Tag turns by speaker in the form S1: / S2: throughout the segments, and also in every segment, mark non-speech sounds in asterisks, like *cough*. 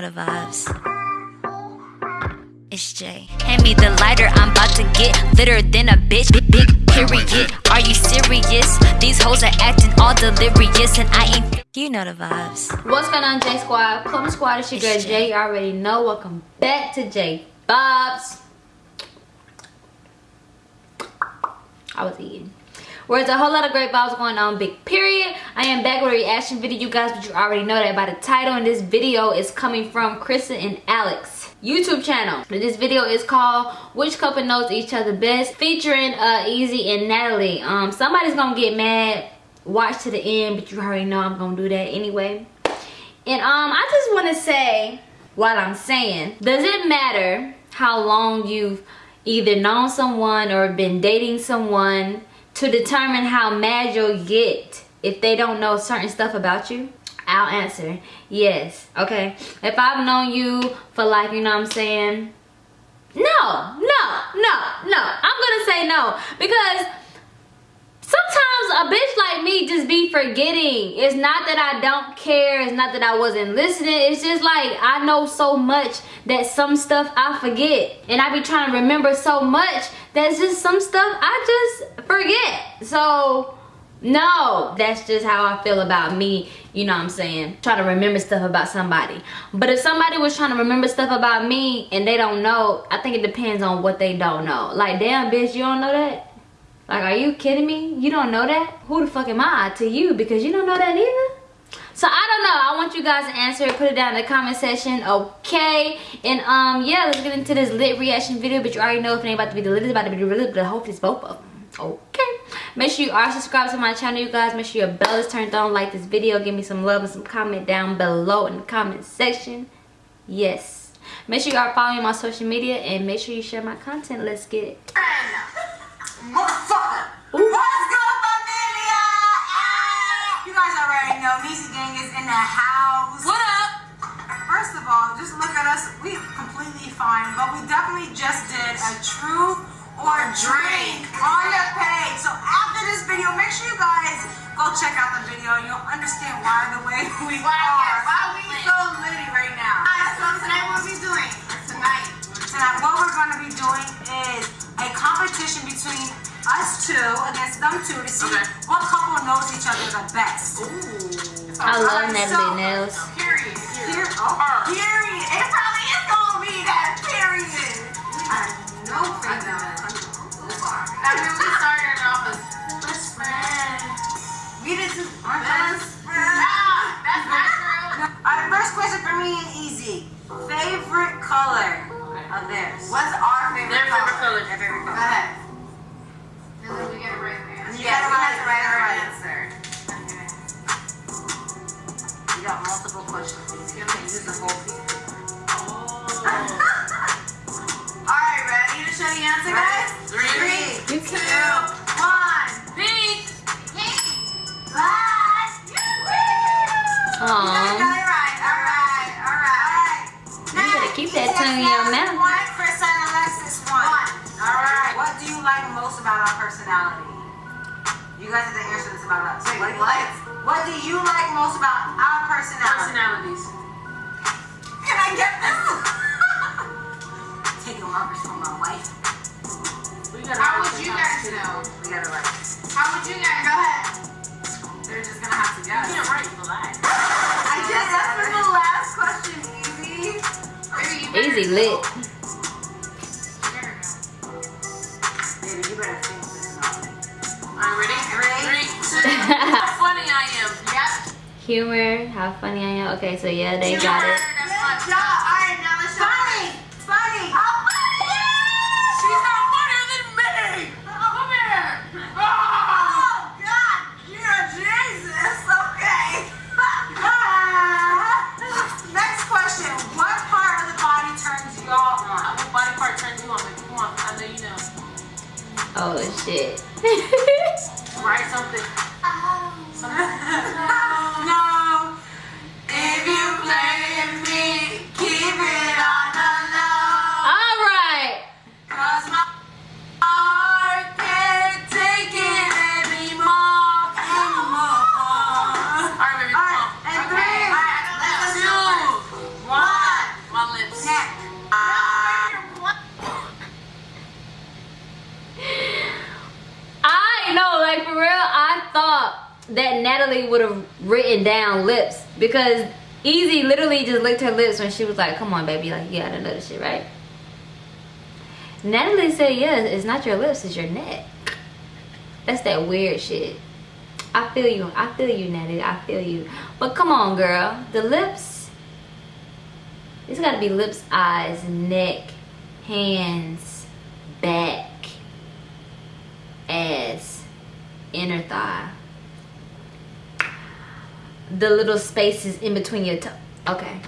S1: The
S2: vibes. It's Jay. Hand me the lighter, I'm about to get litter than a bitch. Big, big period. Are you serious? These hoes are acting all delirious, and I ain't. You know the vibes.
S1: What's going on, J Squad? Plum Squad, it's your girl Jay. You already know. Welcome back to J Bobs. I was eating. Whereas a whole lot of great vibes going on, big period. I am back with a reaction video, you guys, but you already know that by the title. And this video is coming from Krista and Alex YouTube channel. This video is called Which Couple Knows Each Other Best, featuring uh, Easy and Natalie. Um, somebody's gonna get mad. Watch to the end, but you already know I'm gonna do that anyway. And um, I just want to say what I'm saying. Does it matter how long you've either known someone or been dating someone to determine how mad you'll get if they don't know certain stuff about you? I'll answer yes. Okay. If I've known you for like, you know what I'm saying? No, no, no, no. I'm gonna say no because sometimes a bitch like me just be forgetting. It's not that I don't care. It's not that I wasn't listening. It's just like I know so much that some stuff I forget. And I be trying to remember so much that's just some stuff I just forget. So no, that's just how I feel about me, you know what I'm saying? Trying to remember stuff about somebody. But if somebody was trying to remember stuff about me and they don't know, I think it depends on what they don't know. Like, damn, bitch, you don't know that? Like, are you kidding me? You don't know that? Who the fuck am I to you? Because you don't know that either? So I don't know. I want you guys to answer it. Put it down in the comment section. Okay. And um, yeah, let's get into this lit reaction video. But you already know if it ain't about to be the lit, it's about to be the lit. But hopefully it's both of them. Okay. Make sure you are subscribed to my channel, you guys. Make sure your bell is turned on. Like this video. Give me some love and some comment down below in the comment section. Yes. Make sure you are following my social media. And make sure you share my content. Let's get it. *laughs*
S3: Motherfucker. What's good, familia? Ah! You guys already know Niecy Gang is in the house.
S4: What up?
S3: First of all, just look at us. We completely fine, but we definitely just did a true or drink on the page. So after this video, make sure you guys go check out the video. You'll understand why the way *laughs* we
S4: Why,
S3: are. Why
S4: we
S3: we so litty right two against them two to see
S4: Okay.
S3: what couple knows each other the best.
S4: Ooh.
S1: I love
S3: Alright,
S1: Natalie
S3: so-
S1: Nails.
S4: Period.
S3: Here, oh, period. It probably is going to be that period. I know for that.
S4: I mean, we started off as best friends.
S3: We did two. Our
S4: Best
S3: best friends.
S4: Nah, that's not true.
S3: Alright, first question for me is easy. Favorite color of theirs? What's our favorite
S4: Their
S3: color?
S4: favorite color.
S3: Their favorite
S4: Go ahead.
S3: Multiple questions. You can use the whole.
S4: Oh. *laughs*
S3: Alright, ready to show the answer, guys?
S4: Three,
S1: You
S3: two.
S4: Pink.
S3: Last. You got
S1: Aww.
S3: it right. Alright, alright.
S1: You better keep that tongue in your mouth.
S3: One, Alexis one. Alright. What do you like most about our personality? You guys have to answer this about us.
S4: Wait,
S3: what, do you
S4: what?
S3: like? What do you like most about our personality?
S4: Personalities.
S3: Can I get this? Taking markers from my wife.
S4: We gotta How would you guys know?
S3: We gotta write.
S4: How would you guys Go ahead.
S3: They're just gonna have to guess.
S4: You can't write for that.
S3: I just that's for the last question, easy.
S4: Baby, you better
S1: Easy lit. Humor, how funny I am. Okay, so yeah, they
S4: Humor,
S1: got it.
S4: That's
S3: Good
S4: fun.
S3: job. All right, now let's show Funny. Funny. How funny?
S4: She's not funnier than me. Oh, come here. Oh.
S3: Oh, God. You're Jesus. Okay. *laughs* Next question. What part of the body turns y'all on?
S4: What body part turns you on? Baby? Come on. I know you know.
S1: Oh shit. *laughs* Natalie would have written down lips because Easy literally just licked her lips when she was like, "Come on, baby, like you gotta know this shit, right?" Natalie said, "Yeah, it's not your lips, it's your neck." That's that weird shit. I feel you. I feel you, Natalie. I feel you. But come on, girl. The lips. It's got to be lips, eyes, neck, hands, back, ass, inner thigh. The little spaces in between your toe. Okay.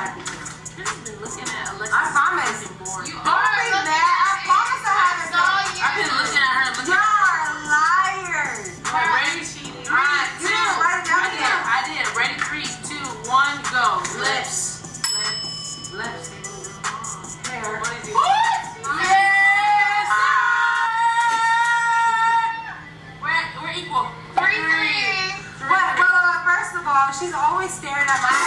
S3: Y'all were?
S4: I've been looking at Alexis.
S3: I promise.
S4: Bored.
S3: Don't
S4: You
S3: be
S4: looking
S3: mad. I promise I haven't
S4: saw
S3: been.
S4: you. I've been looking at her. Looking
S3: Y'all are liars.
S4: Alright, ready? Alright,
S3: You didn't write it down
S4: I did. I did. Ready? Three, two, one, go. Lips. Lips. Lips.
S3: Hair.
S4: What is it? Yes! We're, we're equal. Three, three.
S3: Wait, first of all, she's always staring at my.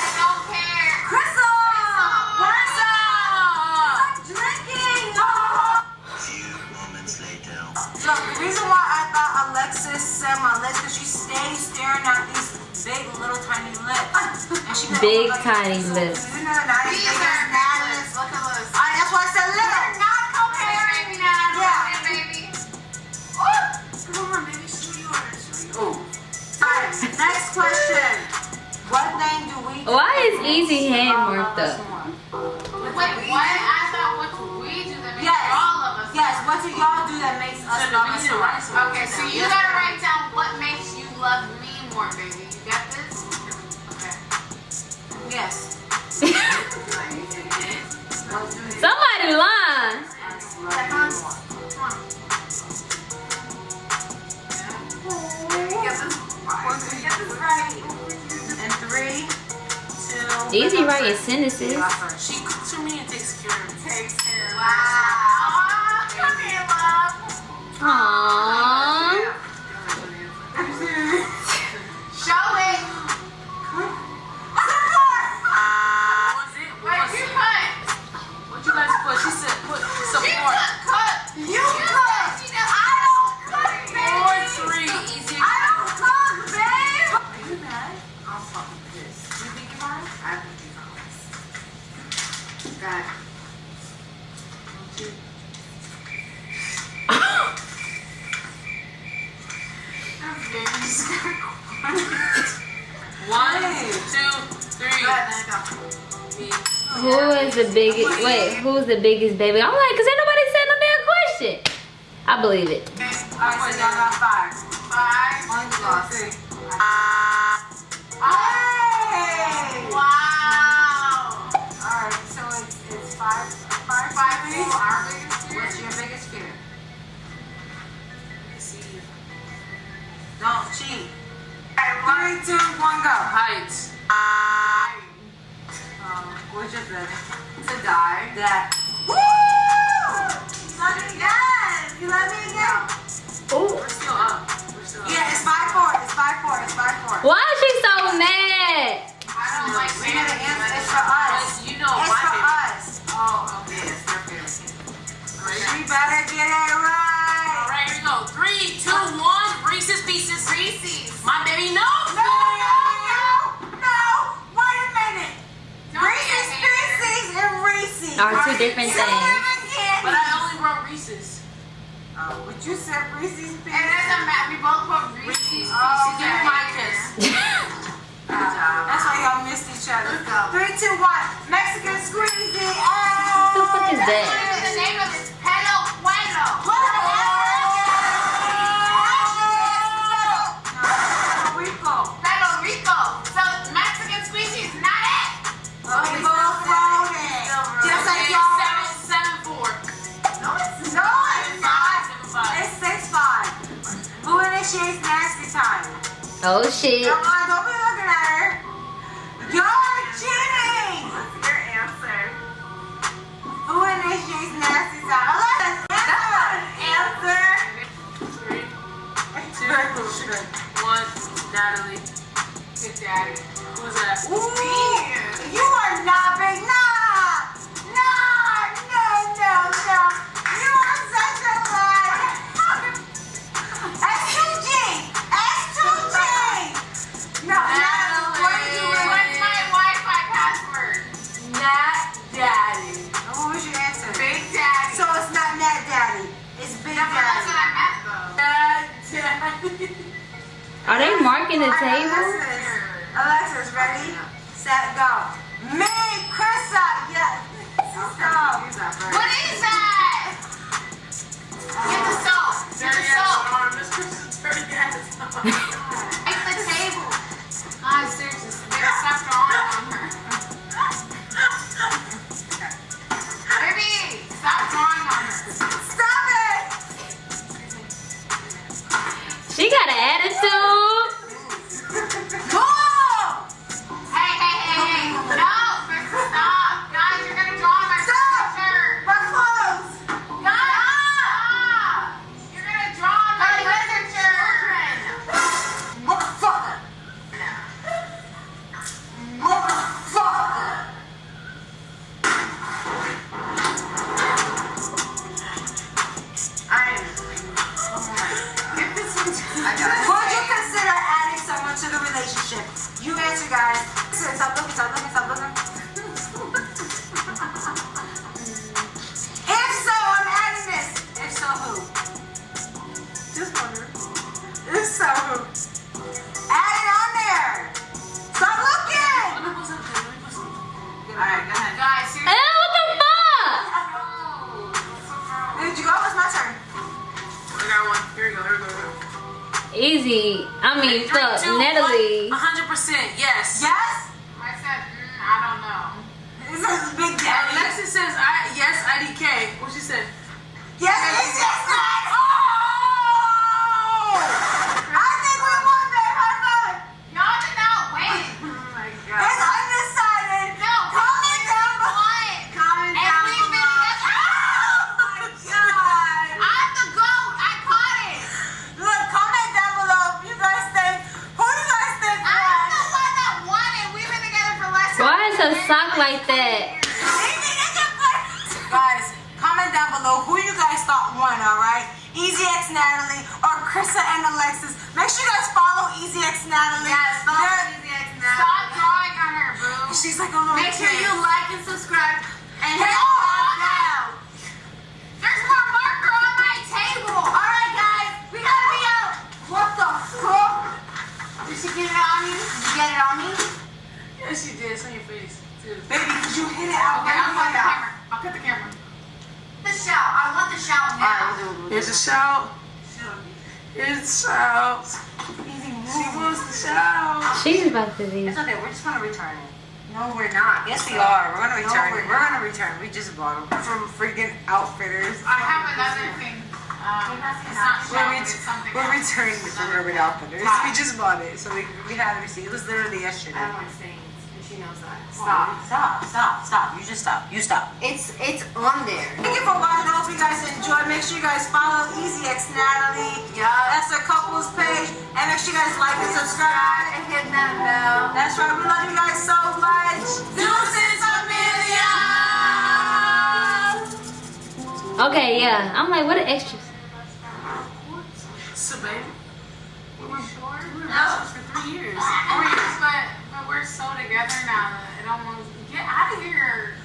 S3: Look, the reason why I thought Alexis said my lips because she stays staring at these big little tiny lips. And she
S1: Big, tiny lips.
S3: You know, not as
S4: These
S3: big
S4: are
S3: as
S4: Natalie.
S3: Natalie's.
S4: Look at this.
S3: I, that's why I said little.
S4: Not comparing Natalie,
S3: Yeah.
S4: baby. Ooh. Come on, baby. Show yours. Show yours.
S3: Alright, next question. What thing do we do?
S1: Why is Easy hand marked up?
S4: Wait, what? What do
S3: y'all do that makes us love us more?
S4: Okay, so you gotta write down what makes you love me more, baby. You got this? Okay.
S3: Yes. *laughs*
S1: Somebody lying.
S4: Come on. Come on. Get this. Get this right.
S3: And three, two.
S1: Easy writing sentences.
S4: She cooks for me and takes care of me. Takes care of me. Wow. Come here, love.
S1: Aww. The biggest baby? I'm like, cause ain't nobody said no damn question. I believe it.
S3: Don't cheat. Three, two, one, go.
S4: Heights.
S3: Um, what's your feeling?
S4: To die.
S3: That. Woo! You let me again. You let me again.
S4: We're still up. We're still up.
S3: Yeah, it's five four. It's five four. It's five four.
S1: Are two different
S3: Two
S1: things.
S3: different.
S4: But I only wrote Reese's.
S3: Oh, but you said Reese's
S4: It
S3: Pieces.
S4: doesn't matter. We both put Reese's Pieces.
S3: Oh,
S4: Give me my kiss.
S3: That's why y'all missed each other. Three, two, one. Mexican squeezy.
S1: the fuck is
S4: oh, that?
S1: Oh shit.
S3: Come on, don't be looking at her. You're cheating. What's your answer? Who initiates nasty time? Alexis, answer. Answer.
S4: Three, two, one. Natalie.
S3: Good daddy.
S4: Who's that?
S3: Ooh, you are not big. Nah,
S1: marking the table?
S3: Alexis, Alexis, ready, set, go. Me, Krista, yes. Go.
S4: What is that? Get the salt. Get the salt. Miss Kristen's dirty ass arm.
S3: Take the table.
S4: God, seriously,
S1: Easy. I mean,
S4: Three,
S1: fuck,
S4: two,
S1: Natalie.
S4: one. 100% yes.
S3: Yes?
S4: I said, mm, I don't know.
S3: This is Big Daddy.
S4: Alexis says, I, yes, IDK. What she said?
S3: Yes, it's just that. Oh! I think we won, babe. High five.
S4: Y'all did not win. oh my
S3: It's undecided.
S4: No,
S3: comment down below. Comment
S4: And
S3: down
S4: we've been
S3: below.
S4: together-
S3: Oh my god.
S4: I'm the GOAT. I caught it.
S3: Look, comment down below if you guys think. Who do you guys think
S4: I'm
S3: won?
S4: the one that won it. We've been together for less than
S1: Why is her
S4: a year.
S1: sock like that?
S3: Guys, comment down below who you guys thought won, alright? Easy X Natalie or Krista and Alexis. Make sure you guys follow Easy X Natalie.
S4: Yes, follow
S3: They're-
S4: Easy X Natalie. Stop drawing on her, boo.
S3: She's like a little
S4: Make sure
S3: kid.
S4: you like and subscribe. And
S3: Hey,
S4: hit
S3: oh,
S4: the
S3: down.
S4: There's more marker on my table.
S3: Alright, guys, we gotta be out. What the fuck?
S4: Did she get it on you? Did you get it on me? Yes, she did. It's on your face. Dude.
S3: Baby, did you hit it out?
S4: Okay,
S3: Where
S4: I'll
S3: you
S4: cut
S3: hit
S4: the
S3: it out?
S4: camera. I'll cut the camera. The shout. I want the shout now.
S5: Here's a shout. Here's a shout. She wants the shout.
S1: She's about to be.
S3: It's okay, we're just gonna return it. No, we're not. Yes, we are. We're gonna return it. We're gonna return. We just bought them from freaking Outfitters.
S4: I have another thing. Um, it's not
S3: We're,
S4: but it's
S3: ret- we're returning it from Urban Outfitters. We just bought it, so we, we had a receipt. It was literally yesterday.
S6: She knows that.
S3: Stop, stop, stop, stop. You just stop. You stop.
S6: It's it's on there.
S3: Thank you for watching. I hope you guys enjoyed. Make sure you guys follow Easy X Natalie.
S6: Yeah.
S3: That's her couples page. And make sure you guys like and subscribe.
S6: And hit that bell.
S3: That's right. We love you guys so much. Deuces Amelia.
S1: Okay, yeah. I'm like, what are extras?
S4: So, baby. We were sure? We were
S6: No.
S4: best friends for three years. Four years, *laughs* but, but we're so together now that it almost... Get out of here.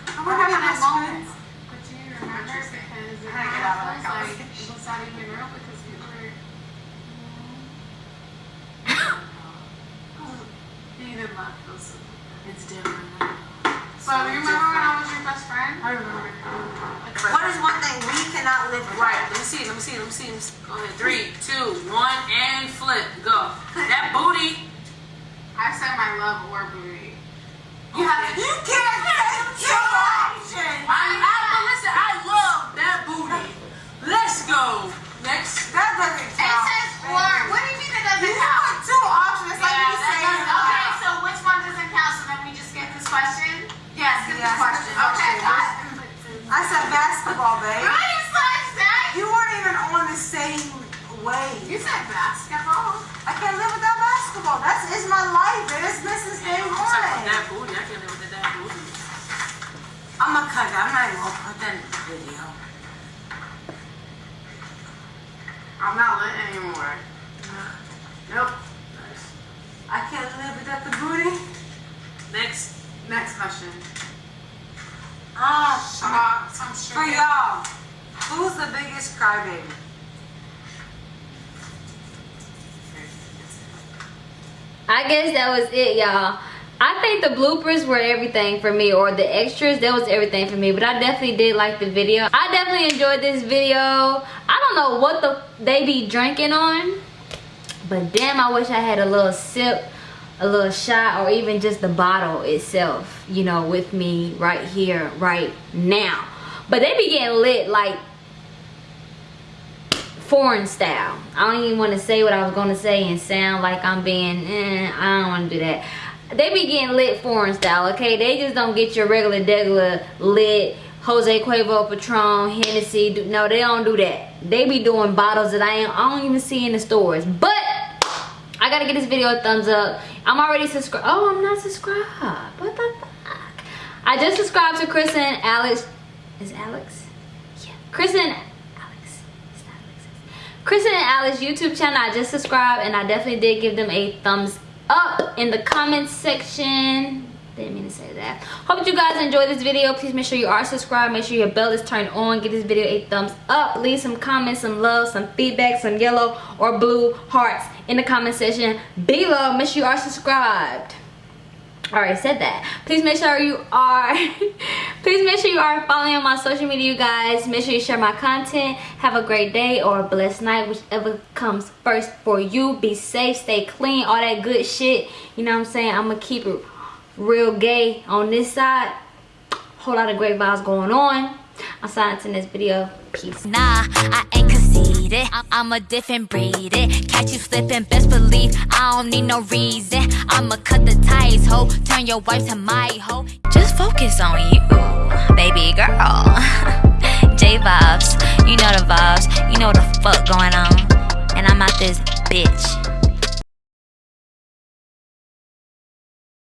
S3: We're not
S4: having a
S3: best
S4: moment. But do you remember? Because it
S3: How to get that
S4: like
S3: conversation.
S4: it's not even real because we were... You didn't laugh. It's different now. So, you remember when I was your best friend? I remember.
S3: What is one thing we cannot live without?
S4: Right, let me see, let me see, let me see. Let me see. Go ahead. Three, two, one, and flip. Go. That booty. I said my love or booty.
S3: You, have, you can't say That doesn't
S4: count. It says orange. What do you mean it doesn't you
S3: count? You have
S4: two options. Yeah, like say
S3: okay, so which one doesn't count? So then we just get this question?
S6: Yes, get
S3: yes, this
S6: question.
S3: Okay, I, I said basketball, babe.
S6: Right, you said that.
S3: You weren't even on the same way.
S6: You said basketball.
S3: I can't live without basketball. That's is my life. It is Mrs. Day One.
S4: That booty. I can't live without that booty.
S3: I'm gonna cut that. I'm not even gonna put that in the video.
S6: I'm not lit anymore. Nope.
S4: Nice.
S3: I can't live without the booty.
S4: Next.
S6: Next question.
S3: Ah,
S6: Uh, some
S3: for y'all, who's the biggest crybaby?
S1: I guess that was it, y'all. I think the bloopers were everything for me, or the extras, that was everything for me. But I definitely did like the video. I definitely enjoyed this video. I don't know what the they be drinking on, but damn, I wish I had a little sip, a little shot, or even just the bottle itself, you know, with me right here, right now. But they be getting lit like foreign style. I don't even want to say what I was going to say and sound like I'm being, eh, I don't want to do that. They be getting lit foreign style, okay? They just don't get your regular, regular lit Jose Cuervo, Patron, Hennessy. No, they don't do that. They be doing bottles that I, ain't, I don't even see in the stores. But I gotta get this video a thumbs up. I'm already subscribed. Oh, I'm not subscribed. What the fuck? I just subscribed to Chris and Alex. Is Alex? Yeah. Chris and. Chris and Alex YouTube channel. I just subscribed and I definitely did give them a thumbs up in the comments section. Didn't mean to say that. Hope you guys enjoyed this video. Please make sure you are subscribed. Make sure your bell is turned on. Give this video a thumbs up. Leave some comments, some love, some feedback, some yellow or blue hearts in the comment section below. Make sure you are subscribed. Alright, said that. Please make sure you are *laughs* please make sure you are following on my social media, you guys. Make sure you share my content. Have a great day or a blessed night, whichever comes first for you. Be safe, stay clean, all that good shit. You know what I'm saying? I'm gonna keep it real gay on this side. Whole lot of great vibes going on. I'm signing to this video. Peace.
S2: Nah, I ain't conceited. I- I'm a different breed. It. Catch you slipping, best believe I don't need no reason. I'ma cut the ties, ho. Turn your wife to my hoe. Just focus on you, baby girl. *laughs* J vibes, you know the vibes. You know the fuck going on. And I'm out this bitch.